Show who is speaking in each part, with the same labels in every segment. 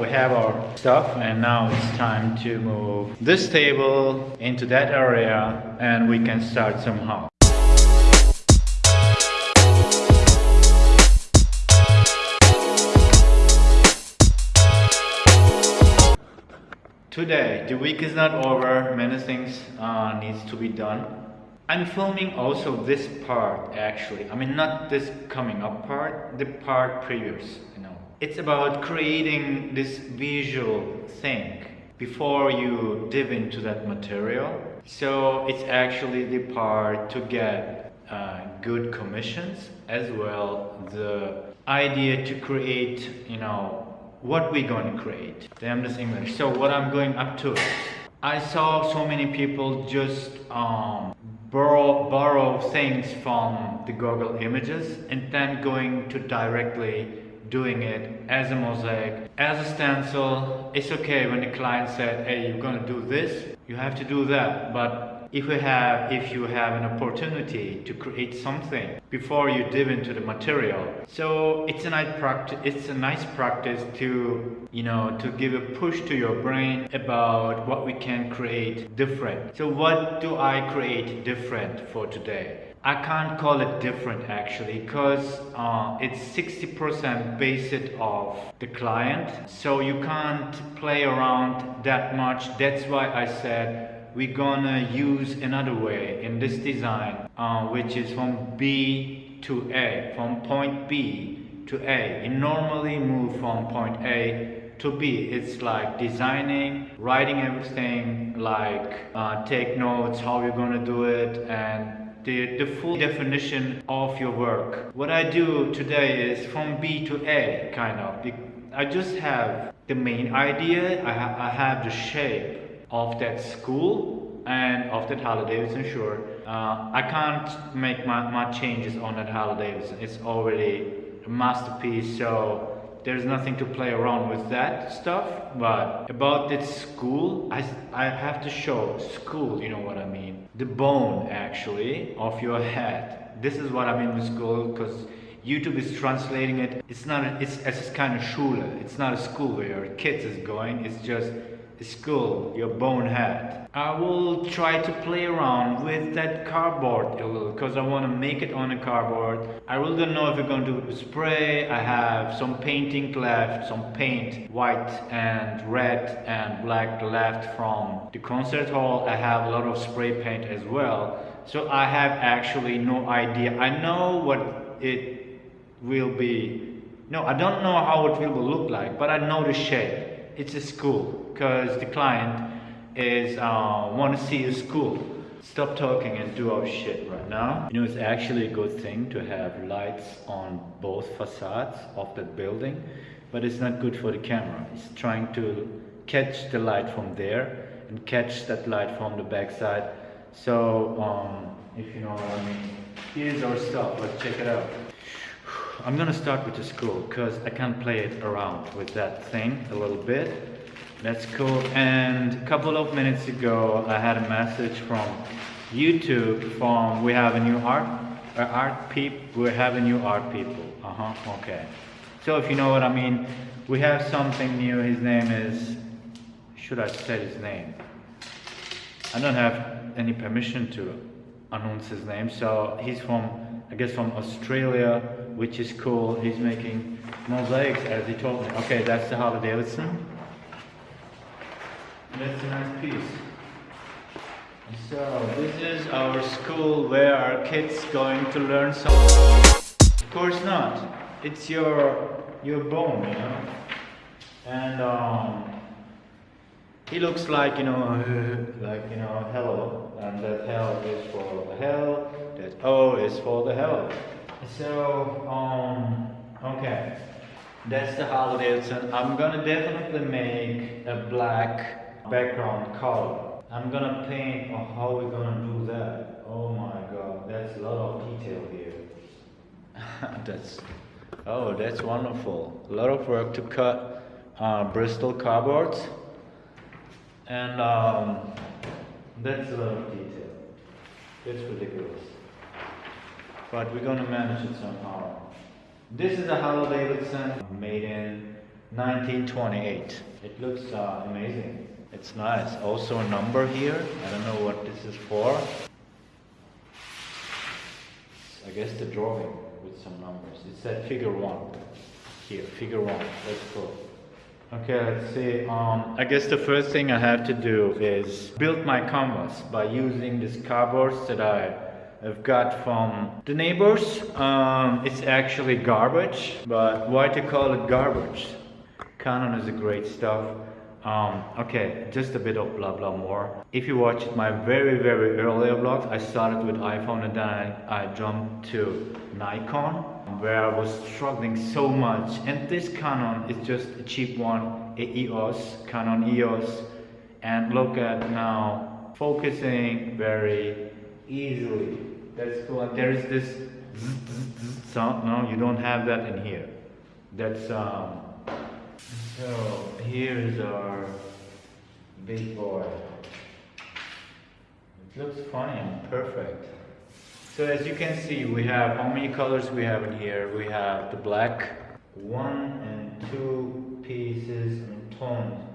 Speaker 1: We have our stuff and now it's time to move this table into that area and we can start somehow. Today, the week is not over, many things uh, needs to be done. I'm filming also this part actually, I mean not this coming up part, the part previous, you know. It's about creating this visual thing before you dive into that material. So it's actually the part to get uh, good commissions as well the idea to create, you know, what we're going to create. Damn this English. So what I'm going up to I saw so many people just um, borrow, borrow things from the Google images and then going to directly doing it as a mosaic, as a stencil. It's okay when the client said, hey, you're gonna do this, you have to do that. But if you have if you have an opportunity to create something before you dive into the material so it's a nice practice it's a nice practice to you know to give a push to your brain about what we can create different so what do i create different for today I can't call it different actually because uh, it's 60% based off the client. So you can't play around that much. That's why I said we're gonna use another way in this design uh, which is from B to A from point B to A. It normally move from point A to B. It's like designing writing everything like uh, take notes how you're gonna do it and the, the full definition of your work. What I do today is from B to A, kind of. I just have the main idea, I, ha I have the shape, of that school and of that Harley Davidson sure uh, I can't make my, my changes on that Harley Davidson it's already a masterpiece so there's nothing to play around with that stuff but about this school I, I have to show school you know what I mean? The bone actually of your head. This is what I mean with school because YouTube is translating it. It's not a, it's, it's kind of Schule it's not a school where your kids is going. It's just school, your bone bonehead. I will try to play around with that cardboard a little because I want to make it on a cardboard. I really don't know if we're going to spray. I have some painting left, some paint, white and red and black left from the concert hall. I have a lot of spray paint as well. So I have actually no idea. I know what it will be. No, I don't know how it will look like, but I know the shape it's a school because the client is uh, want to see a school. Stop talking and do our shit right now. You know, it's actually a good thing to have lights on both facades of that building, but it's not good for the camera. It's trying to catch the light from there and catch that light from the backside. So, um, if you know what I mean, here's our stuff. Let's check it out. I'm gonna start with the school because I can play it around with that thing a little bit. That's cool. And a couple of minutes ago, I had a message from YouTube from we have a new art uh, art peep. We have a new art people. Uh huh. Okay. So if you know what I mean, we have something new. His name is. Should I say his name? I don't have any permission to announce his name. So he's from, I guess, from Australia which is cool. He's making mosaics as he told me. Okay, that's the Harley Davidson. That's a nice piece. So this is our school where our kids going to learn something. Of course not. It's your your bone, you know. And um, he looks like you know, like you know, hello, and that hell is for hell. That O is for the hell. So, um, okay. That's the Harley Davidson. I'm gonna definitely make a black background color. I'm gonna paint on how we're gonna do that. Oh my god, that's a lot of detail here. that's, oh, that's wonderful. A lot of work to cut uh, Bristol cardboards. And um, that's a lot of detail. It's ridiculous but we're going to manage it somehow. This is a Harley Davidson made in 1928. It looks uh, amazing. It's nice. Also a number here. I don't know what this is for. I guess the drawing with some numbers. It said figure one. Here, figure one. That's cool. Okay, let's see. Um, I guess the first thing I have to do is build my canvas by using these cardboards that I have got from the neighbors. Um, it's actually garbage, but why to call it garbage? Canon is a great stuff. Um, okay, just a bit of blah blah more. If you watched my very very earlier vlogs, I started with iPhone and then I, I jumped to Nikon where I was struggling so much and this Canon is just a cheap one, a EOS, Canon EOS and look at now focusing very easily. That's cool and there is this sound, no you don't have that in here. That's um, so here is our big boy. It looks funny and perfect. So as you can see, we have how many colors we have in here? We have the black, one and two pieces in tone.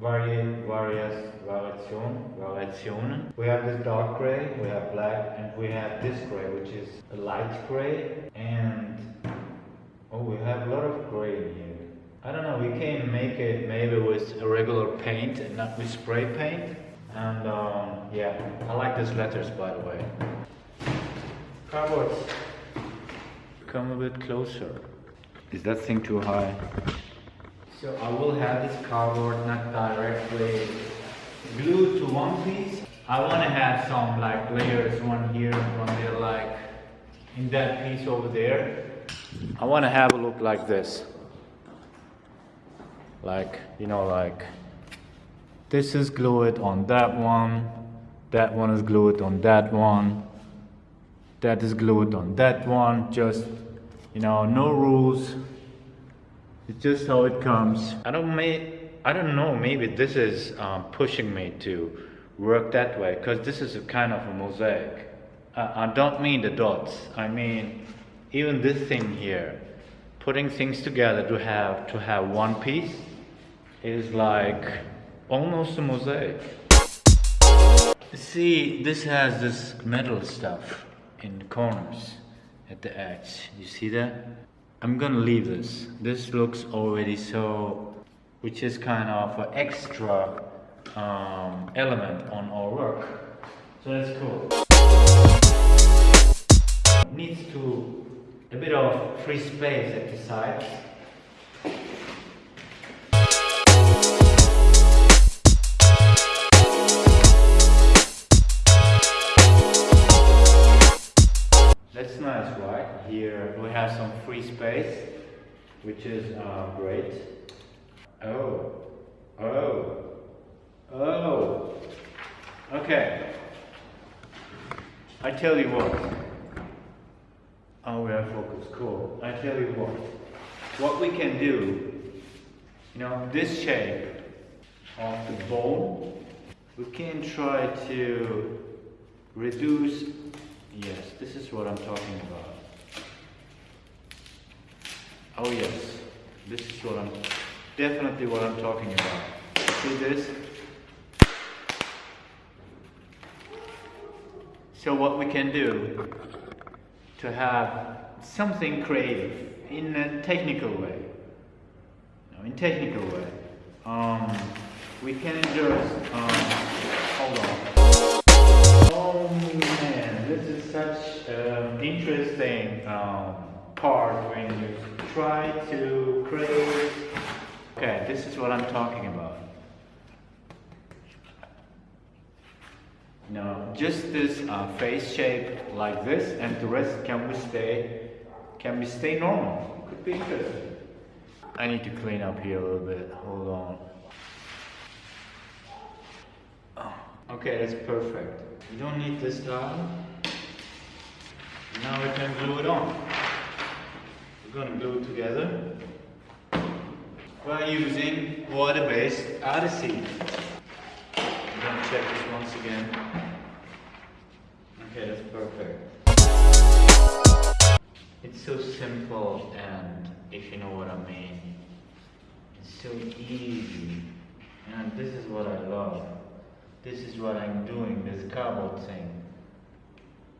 Speaker 1: Mm. Vari various variation, variation. We have this dark gray, we have black, and we have this gray, which is a light gray. And oh, we have a lot of gray in here. I don't know, we can make it maybe with a regular paint and not with spray paint. And um, yeah, I like these letters by the way. Cardboards. Come a bit closer. Is that thing too high? So I will have this cardboard not directly glued to one piece. I want to have some like layers, one here, and one there, like in that piece over there. I want to have a look like this like you know like this is glued on that one that one is glued on that one that is glued on that one just you know no rules it's just how it comes i don't may i don't know maybe this is um, pushing me to work that way because this is a kind of a mosaic I, I don't mean the dots i mean even this thing here putting things together to have to have one piece is like almost a mosaic. See, this has this metal stuff in the corners at the edge. You see that? I'm gonna leave this. This looks already so, which is kind of an extra um, element on our work. So that's cool. Needs to a bit of free space at the sides. here we have some free space, which is uh, great. Oh, oh, oh. Okay. I tell you what. Oh, we have focus. Cool. I tell you what. What we can do, you know, this shape of the bone, we can try to reduce. Yes, this is what I'm talking about. Oh yes, this is what I'm, definitely what I'm talking about. See this? So what we can do to have something creative in a technical way, no, in technical way, um, we can just, um, hold on. Man, this is such an interesting um, part when you try to create. Okay, this is what I'm talking about. Now, just this uh, face shape like this, and the rest can we stay can we stay normal? Could be interesting. I need to clean up here a little bit. Hold on. Oh, okay, that's perfect. You don't need this tile. Now we can glue it on We're going to glue it together by using water-based adhesive. I'm going to check this once again. Okay, that's perfect. It's so simple and if you know what I mean. It's so easy. And this is what I love. This is what I'm doing, this cardboard thing.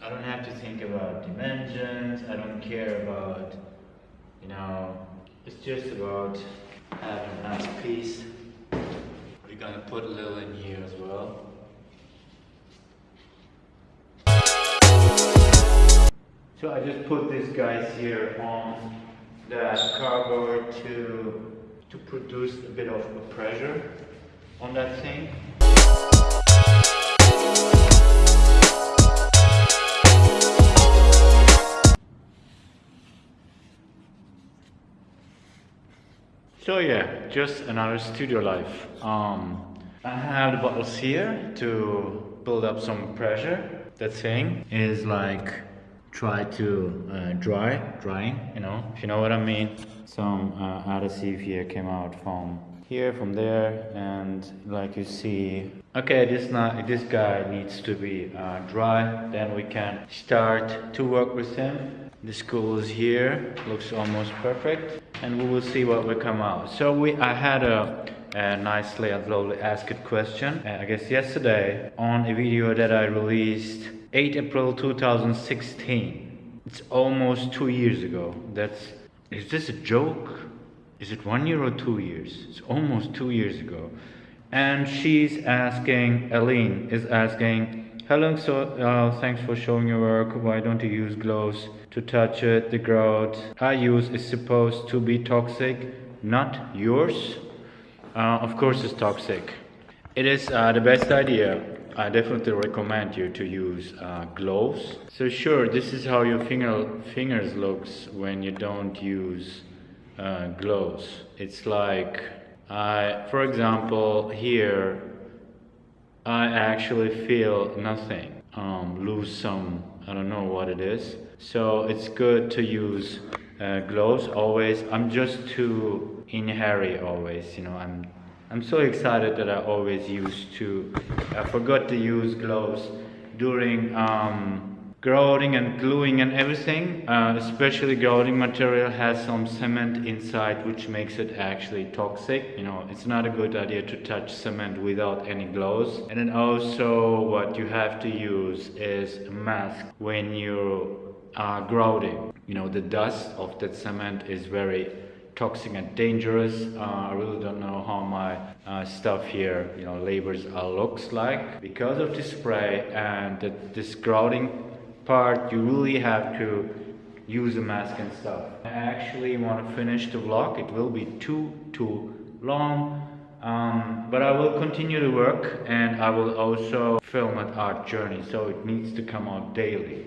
Speaker 1: I don't have to think about dimensions, I don't care about, you know, it's just about having a nice piece. We're gonna put a little in here as well. So I just put these guys here on that cardboard to to produce a bit of a pressure on that thing. So yeah, just another studio life. Um, I have the bottles here to build up some pressure. That thing is like try to uh, dry, drying, you know, if you know what I mean. Some uh, adhesive here came out from here, from there, and like you see, okay, this not this guy needs to be uh, dry. Then we can start to work with him. The school is here, looks almost perfect, and we will see what will come out. So we, I had a a nicely and slowly asked question, uh, I guess yesterday, on a video that I released 8 April 2016. It's almost two years ago. That's, is this a joke? Is it one year or two years? It's almost two years ago. And she's asking, Aline is asking, Hello, so uh, thanks for showing your work. Why don't you use gloves to touch it? The growth I use is supposed to be toxic, not yours uh, of course it's toxic. It is uh, the best idea. I definitely recommend you to use uh, gloves. So sure, this is how your finger fingers looks when you don't use uh, gloves. It's like, for example, here, I actually feel nothing. Um, lose some, I don't know what it is. So it's good to use uh, gloves always. I'm just too in hurry always, you know. I'm I'm so excited that I always used to. I forgot to use gloves during um, grouting and gluing and everything. Uh, especially grouting material has some cement inside, which makes it actually toxic. You know, it's not a good idea to touch cement without any gloves. And then also, what you have to use is a mask when you are grouting you know the dust of that cement is very toxic and dangerous. Uh, I really don't know how my uh, stuff here, you know, labors looks like. Because of the spray and the, this grouting part, you really have to use a mask and stuff. I actually want to finish the vlog. It will be too, too long. Um, but I will continue to work and I will also film an art journey so it needs to come out daily.